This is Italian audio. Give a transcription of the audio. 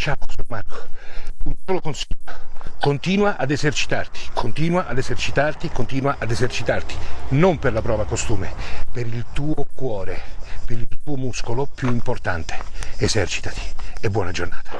Ciao, sono Marco. Un solo consiglio. Continua ad esercitarti, continua ad esercitarti, continua ad esercitarti. Non per la prova costume, per il tuo cuore, per il tuo muscolo più importante. Esercitati e buona giornata.